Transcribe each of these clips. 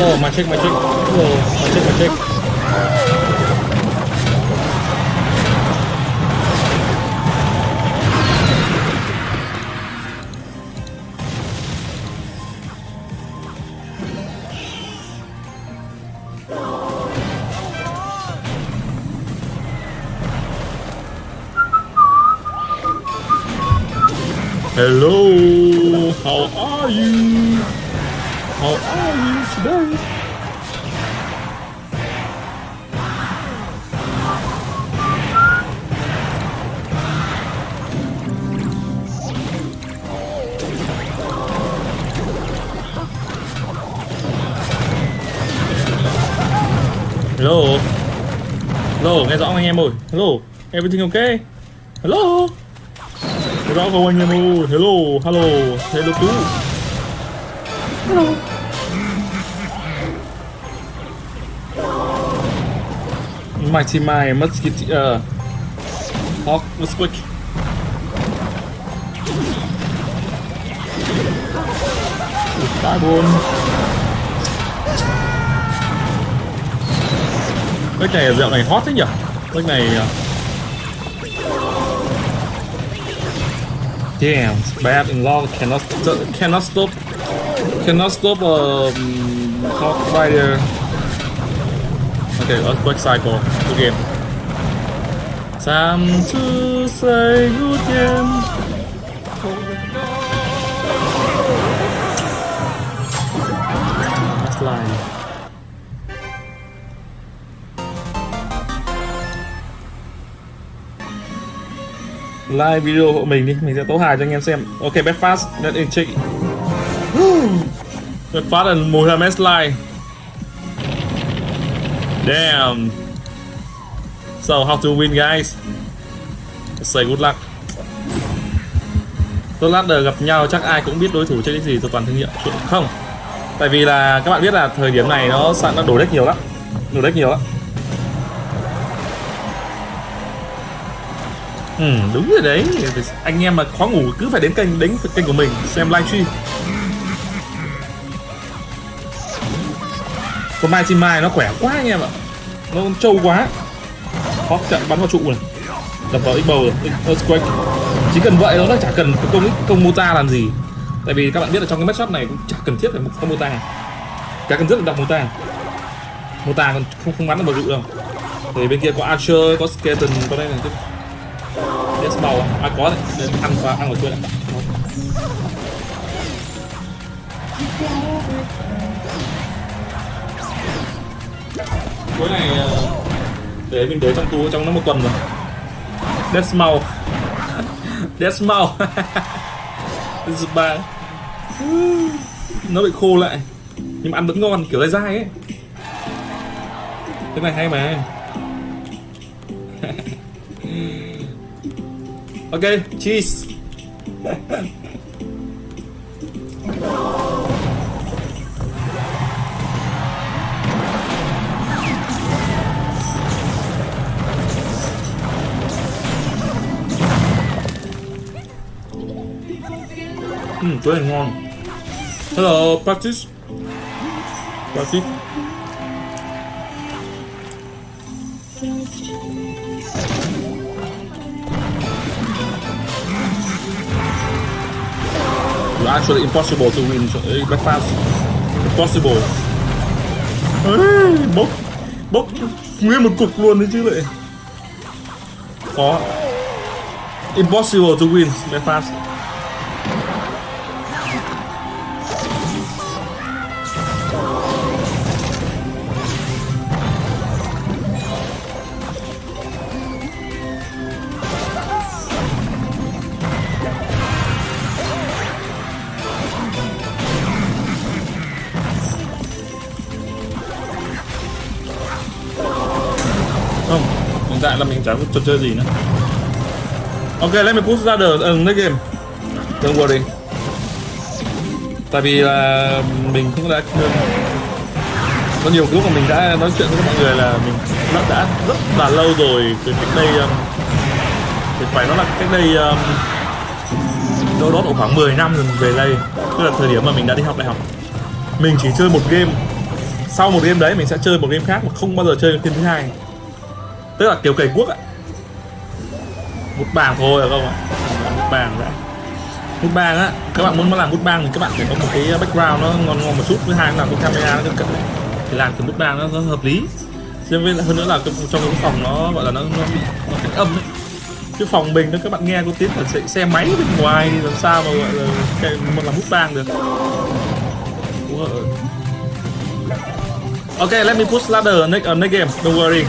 Hello, my chick, my chick. Hello, my chick, my chick. Hello, How are? Hello. Hello, nghe rõ không anh em ơi? Hello, everything okay? Hello. Nghe rõ không anh em ơi? Hello, hello, hello tú. Hello. Mighty Mai, Musketeer. Hawk, Musquick. Carbon. Cái này dạo này hot thế nhỉ? Cái này à, Damn, bad in law cannot cannot stop cannot stop um Hawk Rider. Okay, let's back cycle game. Time to say good game. Last line. like video hộ mình đi mình sẽ tố hài cho anh em xem ok Bedfast, let in check Bedfast and Mohamed like damn. So how to win guys? Say good luck. Tôi lát gặp nhau chắc ai cũng biết đối thủ chơi cái gì tôi toàn thương hiệu. Không? Tại vì là các bạn biết là thời điểm này nó sẵn nó đổ deck nhiều lắm. Đổ deck nhiều lắm. Ừ, đúng rồi đấy. Anh em mà khó ngủ cứ phải đến kênh đến kênh của mình xem livestream Còn Mai Chim Mai nó khỏe quá anh em ạ. Nó trâu quá. Hóc chặn bắn vào trụ này. Đập vào X-Bow rồi. Earthquake Chỉ cần vậy nó chả cần công công mota làm gì. Tại vì các bạn biết là trong cái matchup này cũng chả cần thiết phải một công mota Chả cần rất là đọc mota Mota còn không không bắn được vào trụ đâu. Thì bên kia có Archer, có Skeleton, có đây này Yes màu à. à. Có đấy. Để ăn qua ăn vào chuối đã cuối này ờ, để mình để trong túi trong nó một tuần rồi. Dead Smile Dead Nó bị khô lại. Nhưng mà ăn vẫn ngon kiểu dai dai ấy. Cái này hay mà. Ok, cheese. Cái này ngon. Hello, practice. Practice. You're actually impossible to win uh, breakfast. Impossible. Ê, bốc bốc nguyên một cục luôn đấy chứ lại. Khó. Impossible to win breakfast. Không, hiện tại là mình chả có trò chơi gì nữa. Ok, let me push ra the ờ, uh, next game. Don't worry. tại vì là mình cũng đã có nhiều lúc mà mình đã nói chuyện với mọi người là mình đã, đã rất là lâu rồi từ cách đây um, thì phải nói là cách đây um, đâu đó khoảng 10 năm rồi về đây tức là thời điểm mà mình đã đi học đại học mình chỉ chơi một game sau một game đấy mình sẽ chơi một game khác mà không bao giờ chơi game thứ hai tức là kiểu cày quốc ạ. Một bảng thôi được không ạ? Một bảng đã bút bang á các bạn muốn làm bút bang thì các bạn phải có một cái background nó ngon ngon một chút. Thứ hai là cái camera nó cận thì làm từ bút bang nó, nó hợp lý. Thêm với hơn nữa là trong cái phòng nó gọi là nó nó bị nó cách âm ấy. Cái phòng mình đó các bạn nghe có tiếng là xe máy bên ngoài thì làm sao mà gọi là cái mà làm bút bang được. Ok let me push ladder next uh, next game. Don't worry.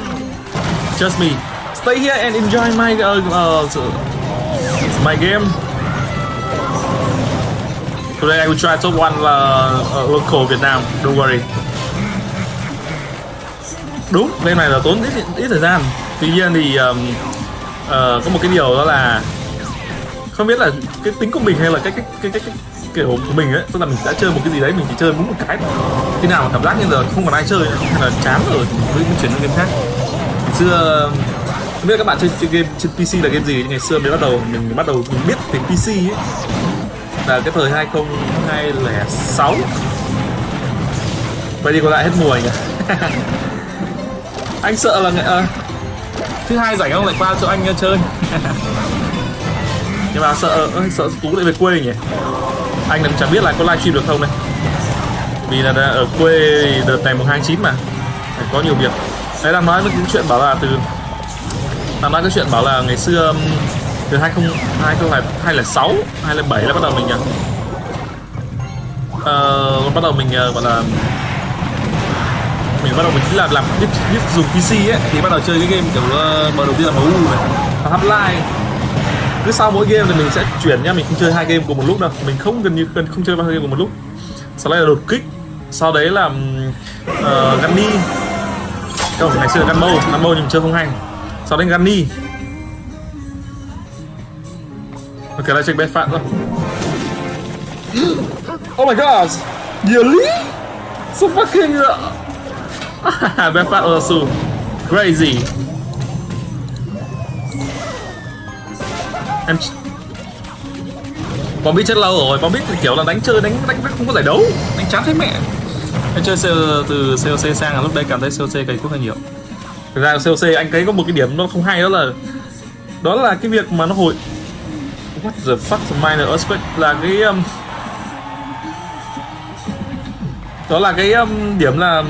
Just me. Stay here and enjoy my uh, uh my game. Today I will try top one là uh, local Việt Nam. Don't worry. Đúng, bên này là tốn ít ít thời gian. Tuy nhiên thì um, uh, có một cái điều đó là không biết là cái tính của mình hay là cái cái cái cái, cái kiểu của mình ấy tức là mình đã chơi một cái gì đấy mình chỉ chơi đúng một cái khi nào mà cảm giác như giờ không còn ai chơi hay là chán rồi mới chuyển sang game khác xưa không biết các bạn chơi, chơi game trên PC là game gì? Ngày xưa mới bắt đầu mình bắt đầu mình biết về PC ấy. Là cái thời 2006 vậy đi còn lại hết mùa anh à anh sợ là à, thứ hai rảnh không lại qua cho anh à, chơi. Nhưng mà sợ ờ, sợ tú lại về quê nhỉ? Anh cũng chẳng biết là có livestream được không này vì là ở quê đợt này mùng hai chín mà phải có nhiều việc đấy đang nói cái chuyện bảo là từ đang nói cái chuyện bảo là ngày xưa um, từ 20 2006 2007 là bắt đầu mình uh, ờ, bắt đầu mình uh, gọi là mình bắt đầu mình là làm biết, biết dùng PC ấy thì bắt đầu chơi cái game kiểu uh, đầu tiên là MU này Half-Life cứ sau mỗi game thì mình sẽ chuyển nha mình không chơi hai game cùng một lúc đâu. Mình không gần như gần không chơi ba game cùng một lúc. Sau đấy là đột kích. Sau đấy là um, ờ, uh, Gunny không ngày xưa Gunmo Gunmo nhưng chơi không hay. Sau đấy Gunny ok lại check bet phát rồi oh my god! Really so fucking bet phát also. Crazy. Em bóng biết chết lâu rồi. Bóng biết kiểu là đánh chơi đánh đánh không có giải đấu. Đánh chán thấy mẹ em chơi từ COC sang là lúc đấy cảm thấy COC cày quốc hơi nhiều. Thực ra COC anh thấy có một cái điểm nó không hay đó là đó là cái việc mà nó hồi what the fuck minor earthquake là cái um, đó là cái um, điểm là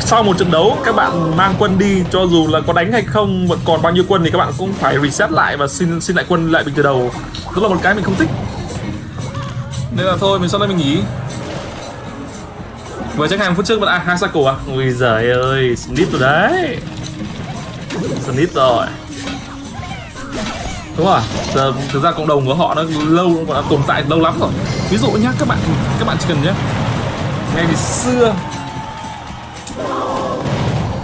sau một trận đấu các bạn mang quân đi cho dù là có đánh hay không vẫn còn bao nhiêu quân thì các bạn cũng phải reset lại và xin xin lại quân lại từ đầu. Đó là một cái mình không thích. Nên là thôi mình sau đây mình nghỉ vừa chắc hàng phút trước vẫn à hai cycle à? Ui giời ơi snip rồi đấy. Snip rồi. Đúng rồi. Giờ thực ra cộng đồng của họ nó lâu nó tồn tại lâu lắm rồi. Ví dụ nhá các bạn các bạn chỉ cần nhé ngày xưa.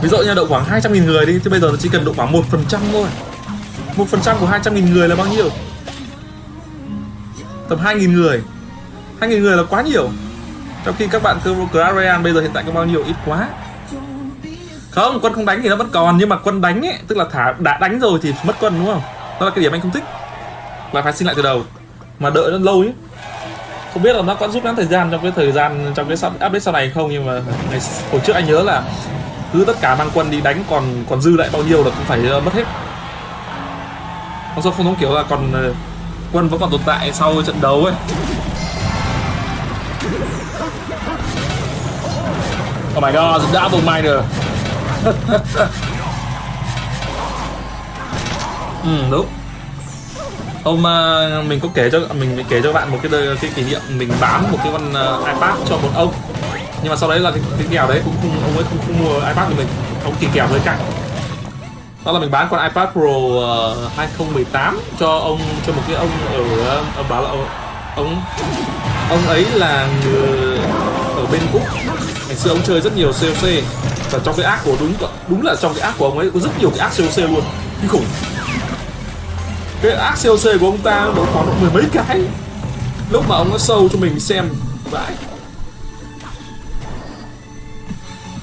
Ví dụ như độ khoảng 200 nghìn người đi thì bây giờ nó chỉ cần độ khoảng một phần trăm thôi. một phần trăm của 200 nghìn người là bao nhiêu? Tầm 2 nghìn người. 2 nghìn người là quá nhiều trong khi các bạn Clash Royale bây giờ hiện tại có bao nhiêu? Ít quá. Không quân không đánh thì nó vẫn còn nhưng mà quân đánh ấy tức là thả đã đánh rồi thì mất quân đúng không? Đó là cái điểm anh không thích. Là phải xin lại từ đầu. Mà đợi nó lâu ấy không biết là nó có giúp ngắn thời gian trong cái thời gian trong cái update sau này không nhưng mà ngày hồi trước anh nhớ là cứ tất cả mang quân đi đánh còn còn dư lại bao nhiêu là cũng phải uh, mất hết. Không sao không giống kiểu là còn uh, quân vẫn còn tồn tại sau trận đấu ấy. Oh my god, double miner Ừ, đúng. Hôm uh, mình có kể cho mình kể cho bạn một cái cái kỷ niệm mình bán một cái con uh, iPad cho một ông. Nhưng mà sau đấy là cái, cái kèo đấy cũng không ông ấy không, không mua ipad của mình. Ông kỳ kèo với cạnh đó là mình bán con ipad pro ờ, uh, 2018 cho ông cho một cái ông ở ông bảo là ông ông, ấy là người ở bên úc. Ngày xưa ông chơi rất nhiều coc và trong cái ác của đúng đúng là trong cái ác của ông ấy có rất nhiều cái ác coc luôn. Kinh khủng. Cái ác coc của ông ta nó khoảng độ mười mấy cái. Lúc mà ông nó sâu cho mình xem vãi.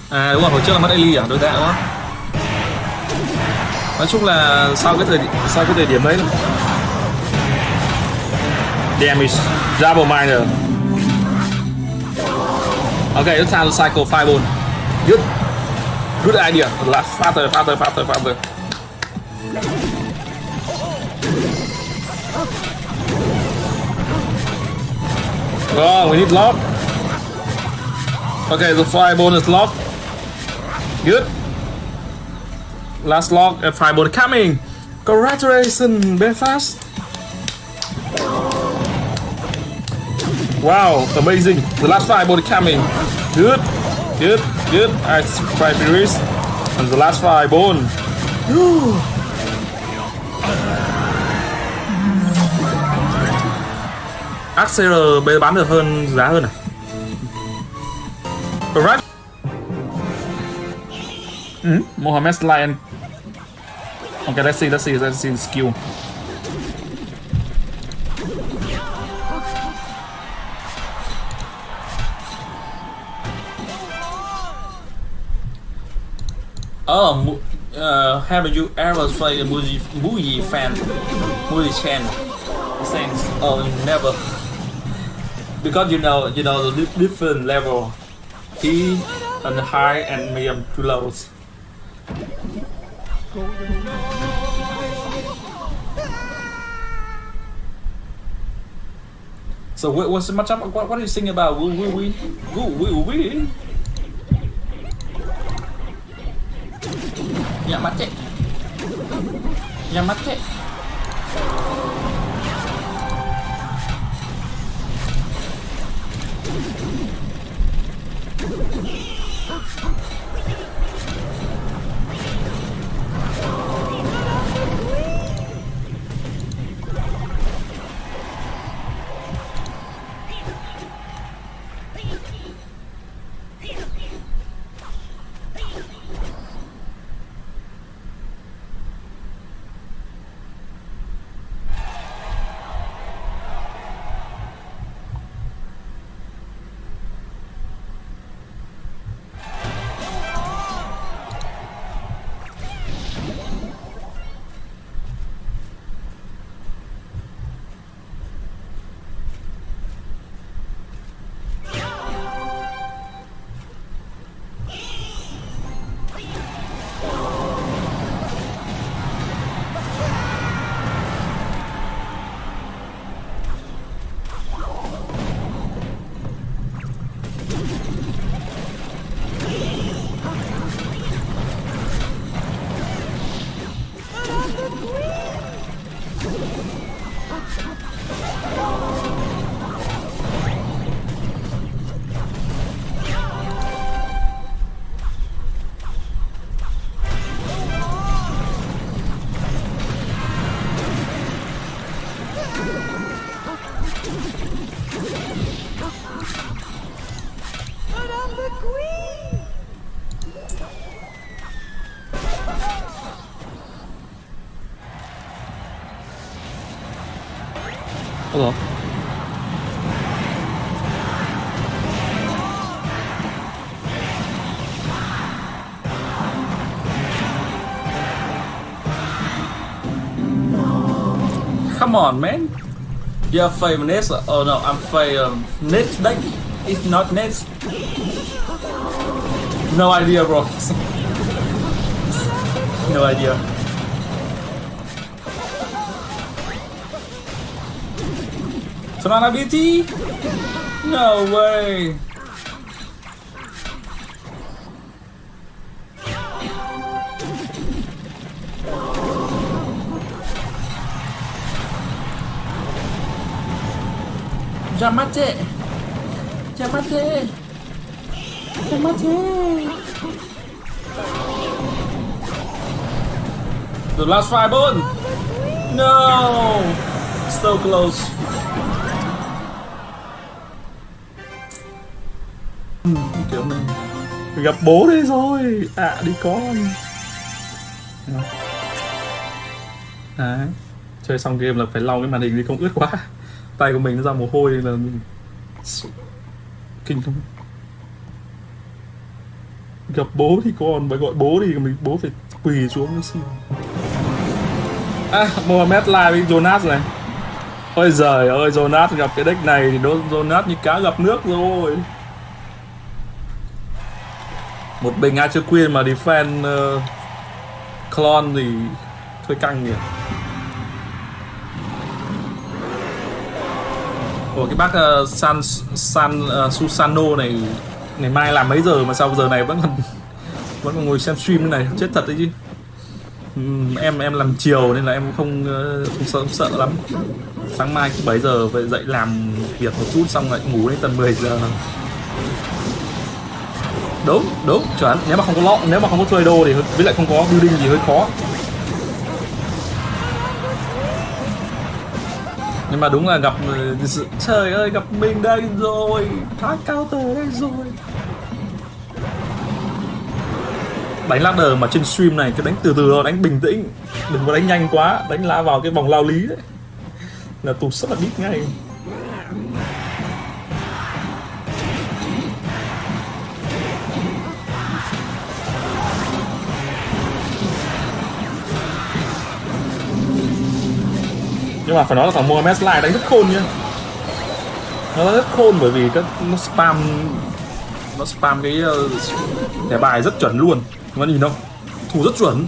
À đúng rồi hồi trước là mất Ellie à? Đối tạ đó nói chung là sau cái thời sau cái thời điểm đấy damage double miner okay it's time to cycle five ball good good idea faster faster faster faster Oh, we need lock. Okay, the fireball is locked. Good. Last lock and fireball coming. Congratulations, Belfast. Wow, amazing. The last fireball coming. Good, good, good. I five series. And the last fireball. AXR bây giờ bán được hơn giá hơn à? Correct. Mm, Mohamed Lion. Okay, let's see, let's see, let's see the skill. Oh, uh, have you ever played a movie movie fan movie channel? Thanks. Oh, never. Because you know, you know the different level. He and high and medium to lows. So what, what's the matchup? What, what are you thinking about? Will we win? Will win? Yang macet. Yang macet. Ủa? Come on, man. You're Faye Vanessa. Oh no, I'm Faye um, deck. It's not next. No idea, bro. no idea. Solana BT? No way! ¡Ya mate! Yamate! The last five on! No! So close. Ừ. kiểu mình gặp bố đây rồi à đi con. Đấy. Chơi xong game là phải lau cái màn hình đi không ướt quá. Tay của mình nó ra mồ hôi là kinh lắm. Gặp bố thì con phải gọi bố đi, mình bố phải quỳ xuống mới xin. À Mohamed live với Jonas này. Ôi giời ơi Jonas gặp cái deck này thì Jonas như cá gặp nước rồi một bình chưa Queen mà defend ờ, uh, clone thì hơi căng nhỉ. Ủa cái bác uh, San San uh, Susano này ngày mai làm mấy giờ mà sao giờ này vẫn còn vẫn còn ngồi xem stream như này? Chết thật đấy chứ. Uhm, em em làm chiều nên là em không uh, không sợ không sợ lắm. Sáng mai 7 giờ phải dậy làm việc một chút xong lại ngủ đến tầm 10 giờ đúng đúng, chuẩn. Nếu mà không có lọ nếu mà không có chơi đồ thì với lại không có building gì hơi khó. Nhưng mà đúng là gặp ừ, trời ơi, gặp mình đây rồi. Thoát cao tờ đây rồi. Đánh ladder mà trên stream này, cứ đánh từ từ thôi, đánh bình tĩnh. Đừng có đánh nhanh quá, đánh la vào cái vòng lao lý đấy. Là tụt rất là biết ngay. Nhưng mà phải nói là thằng Mohamed Slide đánh rất khôn nhá. Nó rất khôn bởi vì các nó spam nó spam cái uh, thẻ bài rất chuẩn luôn. Các bạn nhìn không? Thủ rất chuẩn.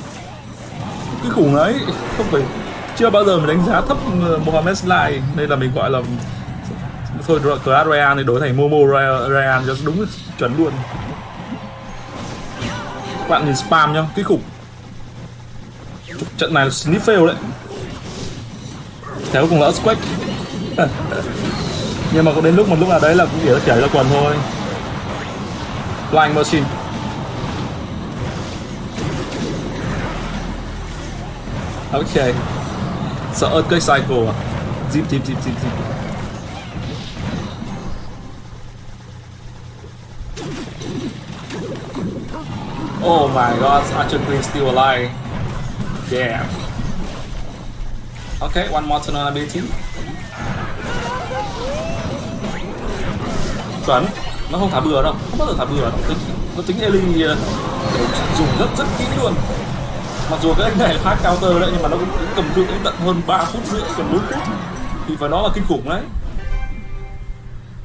Cái khủng ấy không phải chưa bao giờ mình đánh giá thấp ờ, Mohamed Slide đây là mình gọi là thôi Clash Royale thì đổi thành Momo Royale cho đúng chuẩn luôn. Các bạn nhìn spam nhá cái khủng. Trận này là sniff fail đấy. Thế cùng là Earthquake Nhưng mà có đến lúc một lúc nào đấy là cũng chỉ là chảy ra quần thôi. Flying Machine. Ok. Sợ Earthquake Cycle à? Zip zip zip zip zip. Oh my god, Archer Queen still alive. Damn. Okay, one more turn on ability. Chuẩn, nó không thả bừa đâu, không bao giờ thả bừa đâu. Tính, nó tính Ellie ờ, dùng rất rất kỹ luôn. Mặc dù cái anh này là hack counter đấy nhưng mà nó cũng, cũng cầm cự đến tận hơn 3 phút rưỡi, gần 4 phút. Thì phải nói là kinh khủng đấy.